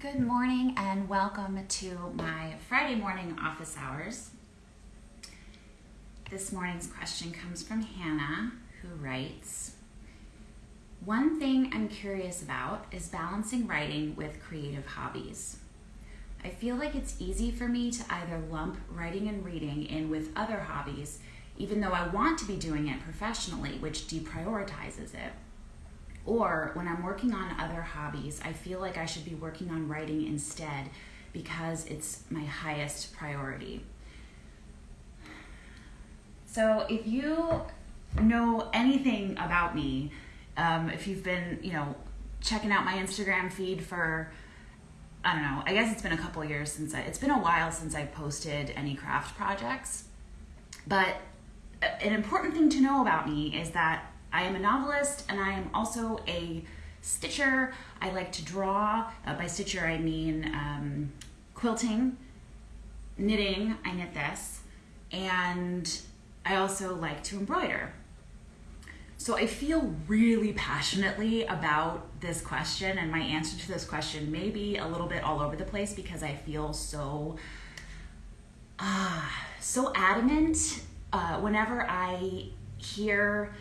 Good morning and welcome to my Friday morning office hours. This morning's question comes from Hannah, who writes One thing I'm curious about is balancing writing with creative hobbies. I feel like it's easy for me to either lump writing and reading in with other hobbies, even though I want to be doing it professionally, which deprioritizes it or when I'm working on other hobbies, I feel like I should be working on writing instead because it's my highest priority. So if you know anything about me, um, if you've been, you know, checking out my Instagram feed for, I don't know, I guess it's been a couple years since I, it's been a while since I posted any craft projects. But an important thing to know about me is that I am a novelist and I am also a stitcher. I like to draw. Uh, by stitcher, I mean um, quilting, knitting. I knit this. And I also like to embroider. So I feel really passionately about this question, and my answer to this question may be a little bit all over the place because I feel so, uh, so adamant uh, whenever I hear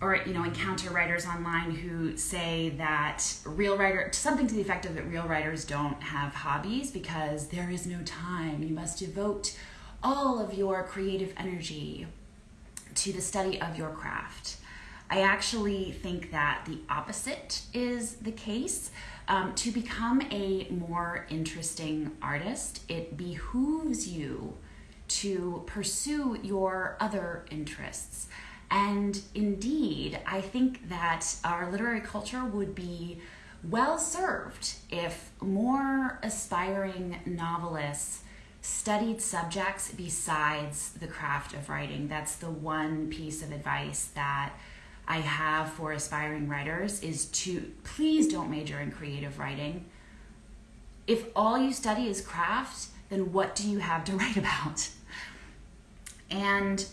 or you know encounter writers online who say that real writer something to the effect of that real writers don't have hobbies because there is no time. You must devote all of your creative energy to the study of your craft. I actually think that the opposite is the case. Um, to become a more interesting artist it behooves you to pursue your other interests and indeed, I think that our literary culture would be well served if more aspiring novelists studied subjects besides the craft of writing. That's the one piece of advice that I have for aspiring writers is to please don't major in creative writing. If all you study is craft, then what do you have to write about? And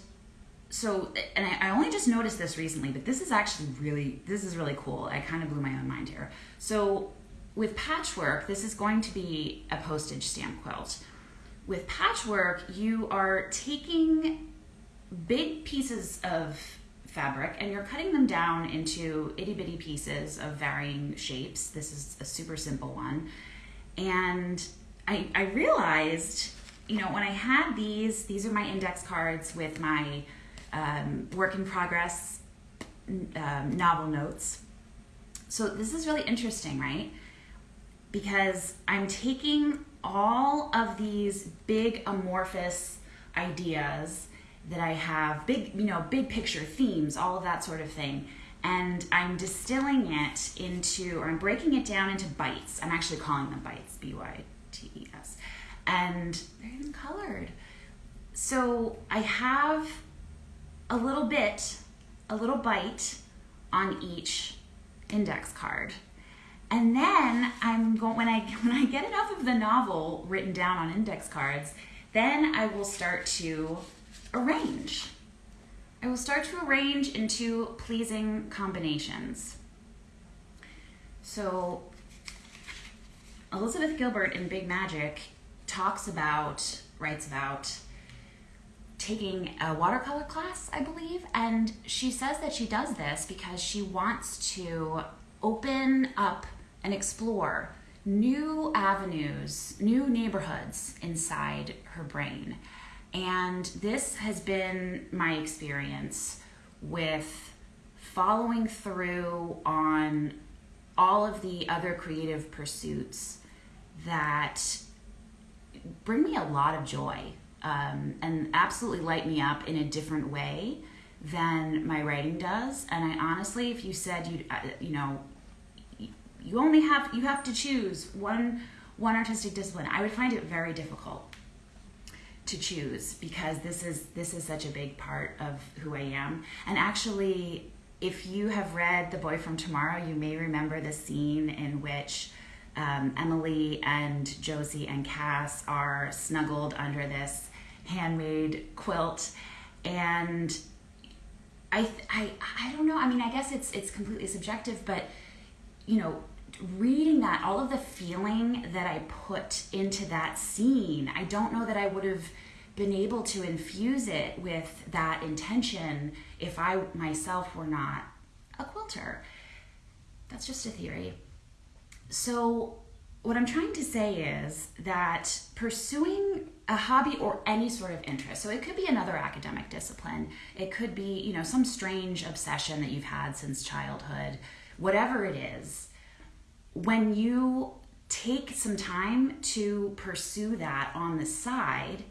so and I, I, only just noticed this recently but this is actually really this is really cool. I kind of blew my own mind here. So with patchwork this is going to be a postage stamp quilt. With patchwork you are taking big pieces of fabric and you're cutting them down into itty bitty pieces of varying shapes. This is a super simple one. And i, I realized you know when i had these these are my index cards with my um, work in progress um, novel notes. So this is really interesting, right? Because I'm taking all of these big amorphous ideas that I have, big, you know, big picture themes, all of that sort of thing, and I'm distilling it into, or I'm breaking it down into bites. I'm actually calling them bites, B Y T E S, and they're even colored. So I have a little bit, a little bite on each index card. And then I'm going when I when I get enough of the novel written down on index cards, then I will start to arrange. I will start to arrange into pleasing combinations. So Elizabeth Gilbert in Big Magic talks about, writes about taking a watercolor class, I believe, and she says that she does this because she wants to open up and explore new avenues, new neighborhoods inside her brain. And this has been my experience with following through on all of the other creative pursuits that bring me a lot of joy um, and absolutely light me up in a different way than my writing does. And I honestly, if you said you, uh, you know, you only have you have to choose one one artistic discipline, I would find it very difficult to choose because this is this is such a big part of who I am. And actually, if you have read The Boy from Tomorrow, you may remember the scene in which um, Emily and Josie and Cass are snuggled under this handmade quilt and I, I I don't know I mean I guess it's it's completely subjective but you know reading that, all of the feeling that I put into that scene, I don't know that I would have been able to infuse it with that intention if I myself were not a quilter. That's just a theory. So, what I'm trying to say is that pursuing a hobby or any sort of interest, so it could be another academic discipline, it could be, you know, some strange obsession that you've had since childhood, whatever it is, when you take some time to pursue that on the side,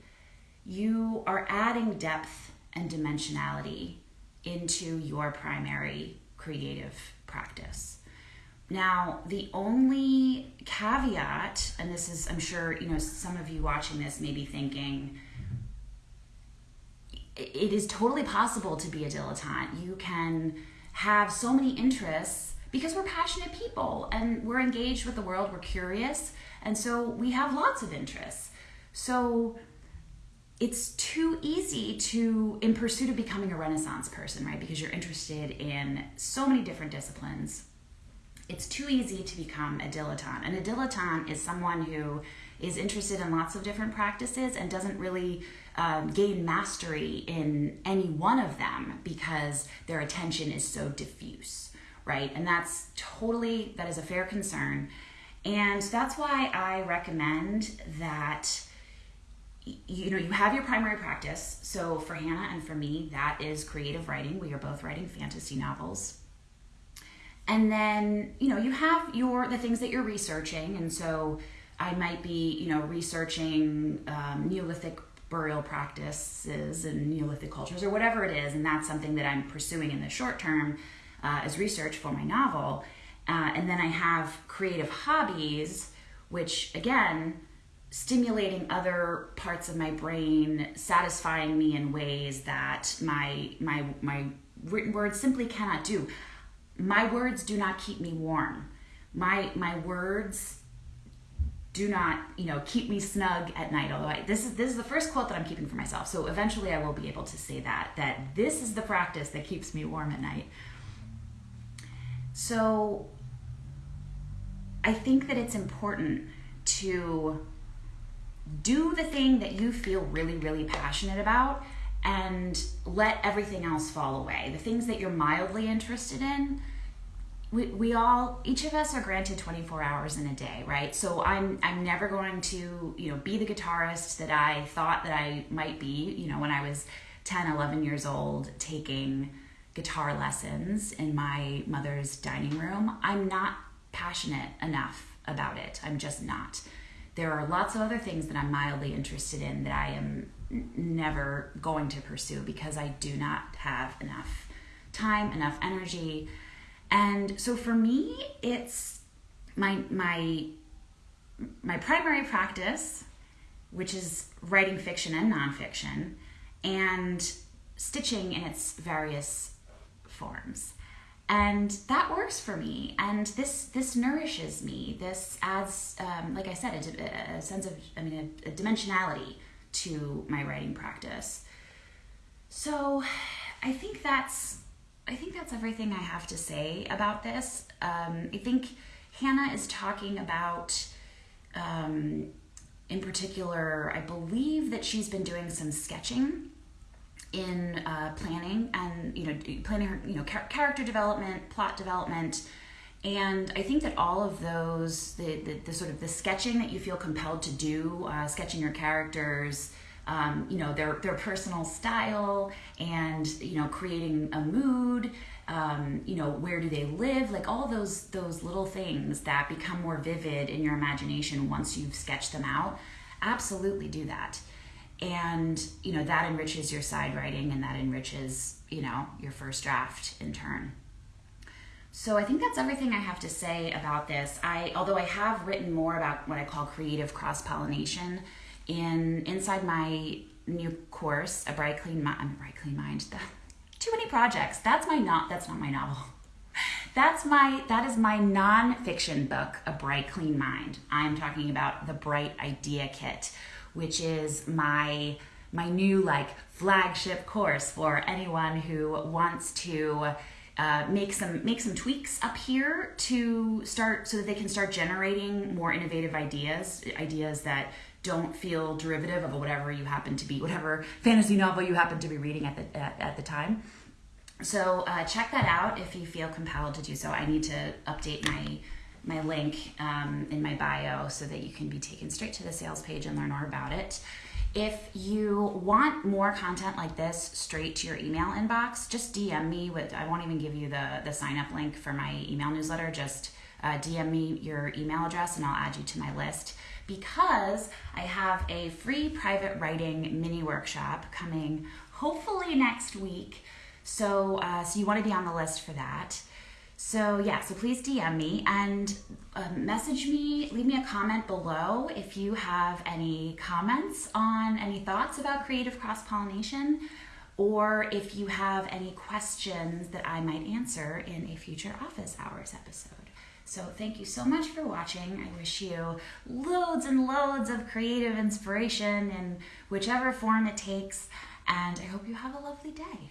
you are adding depth and dimensionality into your primary creative practice. Now, the only caveat, and this is, I'm sure, you know, some of you watching this may be thinking, it is totally possible to be a dilettante. You can have so many interests because we're passionate people and we're engaged with the world, we're curious, and so we have lots of interests. So it's too easy to, in pursuit of becoming a Renaissance person, right? Because you're interested in so many different disciplines. It's too easy to become a dilettante. And a dilettante is someone who is interested in lots of different practices and doesn't really um, gain mastery in any one of them because their attention is so diffuse, right? And that's totally, that is a fair concern. And that's why I recommend that you know you have your primary practice so for hannah and for me that is creative writing we are both writing fantasy novels and then you know you have your the things that you're researching. And so i might be you know researching um, neolithic burial practices and neolithic cultures or whatever it is. And that's something that i'm pursuing in the short term uh, as research for my novel. Uh, and then i have creative hobbies which again stimulating other parts of my brain, satisfying me in ways that my my my written words simply cannot do. My words do not keep me warm. My my words do not, you know, keep me snug at night. Although I, this is this is the first quote that I'm keeping for myself. So eventually I will be able to say that that this is the practice that keeps me warm at night. So I think that it's important to do the thing that you feel really, really passionate about and let everything else fall away. The things that you're mildly interested in, we, we all each of us are granted 24 hours in a day right? So i'm i'm never going to you know be the guitarist that i thought that i might be you know when i was 10 11 years old taking guitar lessons in my mother's dining room. I'm not passionate enough about it. I'm just not. There are lots of other things that I'm mildly interested in that I am never going to pursue because I do not have enough time, enough energy. And so for me, it's my my my primary practice, which is writing fiction and nonfiction, and stitching in its various forms. And that works for me. And this this nourishes me. This adds um, like i said a, a, sense of i mean a, a, dimensionality to my writing practice. So i think that's i think that's everything i have to say about this. Um, i think hannah is talking about um, in particular i believe that she's been doing some sketching in uh, planning and you know planning her you know char- character development plot development. And i think that all of those the, the, the sort of the sketching that you feel compelled to do uh, sketching your characters um, you know their their personal style and you know creating a mood um, you know where do they live? Like all those those little things that become more vivid in your imagination once you've sketched them out absolutely do that. And you know that enriches your side writing and that enriches you know your first draft in turn. So i think that's everything i have to say about this. I although i have written more about what i call creative cross pollination in inside my new course a bright clean mind um, bright clean mind. Too many projects. That's my not that's not my novel. That's my that is my nonfiction book a bright clean mind. I'm talking about the bright idea kit which is my my new like flagship course for anyone who wants to uh, make some make some tweaks up here to start so that they can start generating more innovative ideas, ideas that don't feel derivative of whatever you happen to be, whatever fantasy novel you happen to be reading at the at, at the time. So uh, check that out if you feel compelled to do so. I need to update my my link um, in my bio so that you can be taken straight to the sales page and learn more about it. If you want more content like this straight to your email inbox, just DM me with I won't even give you the the sign up link for my email newsletter. Just uh, DM me your email address and I'll add you to my list because I have a free private writing mini workshop coming hopefully next week. So, uh, so you want to be on the list for that. So yeah, so please DM me and uh, message me, leave me a comment below if you have any comments on any thoughts about creative cross pollination or if you have any questions that I might answer in a future office hours episode. So thank you so much for watching. I wish you loads and loads of creative inspiration in whichever form it takes, and I hope you have a lovely day.